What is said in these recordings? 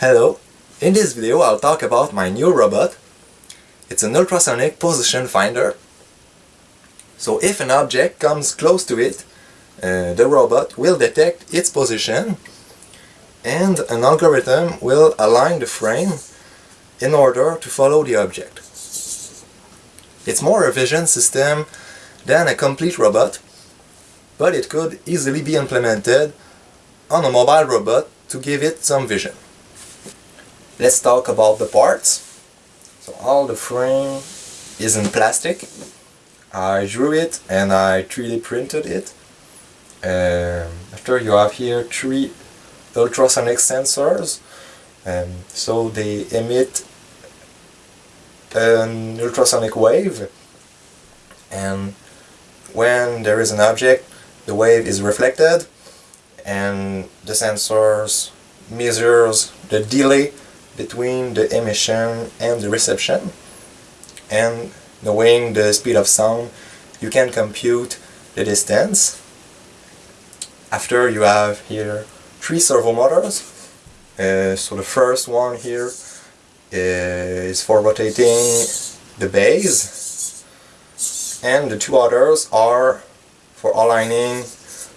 Hello, in this video I'll talk about my new robot. It's an ultrasonic position finder. So if an object comes close to it, uh, the robot will detect its position and an algorithm will align the frame in order to follow the object. It's more a vision system than a complete robot, but it could easily be implemented on a mobile robot to give it some vision. Let's talk about the parts. So all the frame is in plastic. I drew it and I 3D printed it. Um, after you have here three ultrasonic sensors. Um, so they emit an ultrasonic wave and when there is an object the wave is reflected and the sensors measures the delay between the emission and the reception and knowing the speed of sound you can compute the distance. After you have here three servo motors uh, so the first one here is for rotating the base and the two others are for aligning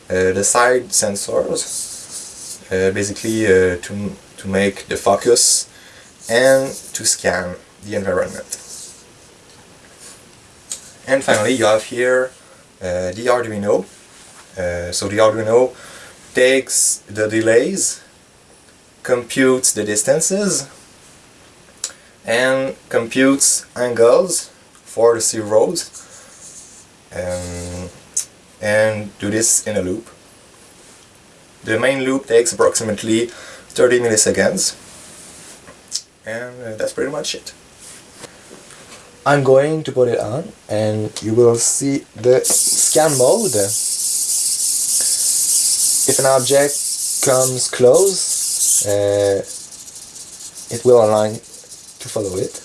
uh, the side sensors uh, basically uh, to, to make the focus and to scan the environment. And finally you have here uh, the Arduino. Uh, so the Arduino takes the delays, computes the distances and computes angles for the servos um, and do this in a loop. The main loop takes approximately 30 milliseconds and uh, that's pretty much it. I'm going to put it on and you will see the scan mode. If an object comes close, uh, it will align to follow it.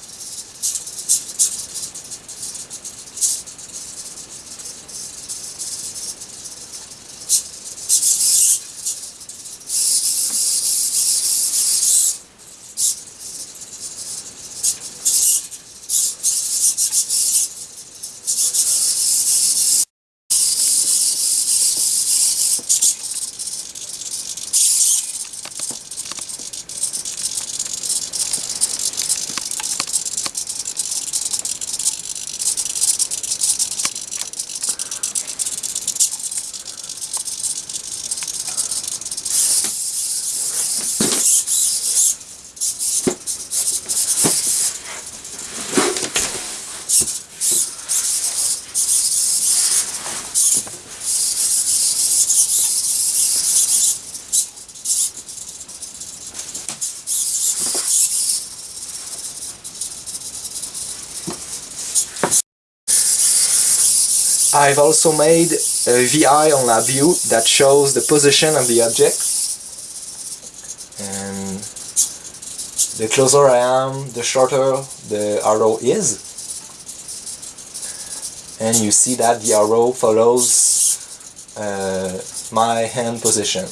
I've also made a VI on LabVIEW that shows the position of the object. And the closer I am, the shorter the arrow is. And you see that the arrow follows uh, my hand position.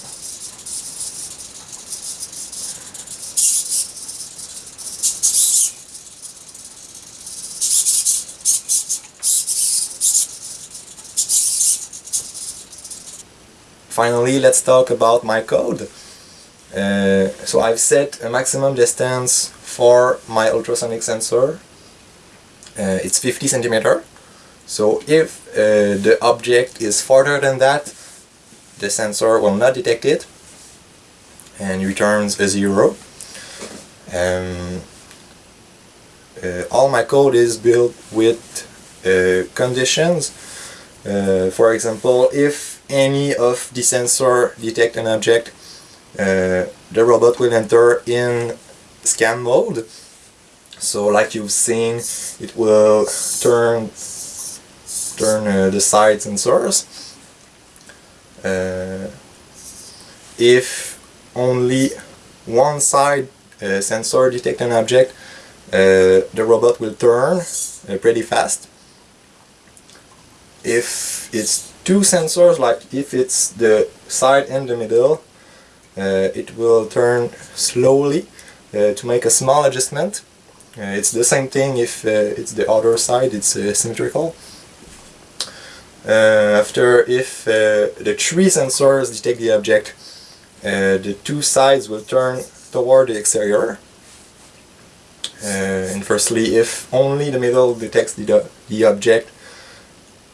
Finally, let's talk about my code. Uh, so I've set a maximum distance for my ultrasonic sensor. Uh, it's 50 centimeter. So if uh, the object is farther than that, the sensor will not detect it and returns a zero. Um, uh, all my code is built with uh, conditions. Uh, for example, if any of the sensor detect an object, uh, the robot will enter in scan mode. So like you've seen, it will turn turn uh, the side sensors. Uh, if only one side uh, sensor detect an object, uh, the robot will turn uh, pretty fast. If it's two sensors, like if it's the side and the middle, uh, it will turn slowly uh, to make a small adjustment. Uh, it's the same thing if uh, it's the other side, it's uh, symmetrical. Uh, after, if the three sensors detect the object, the two sides will turn toward the exterior. And firstly, if only the middle detects the, the object,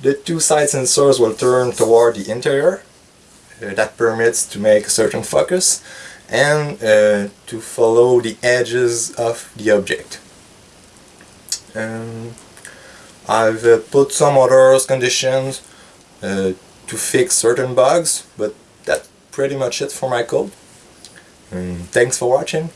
the two side sensors will turn toward the interior. Uh, that permits to make a certain focus and uh, to follow the edges of the object. Um, I've uh, put some other conditions uh, to fix certain bugs, but that's pretty much it for my code. Um, thanks for watching.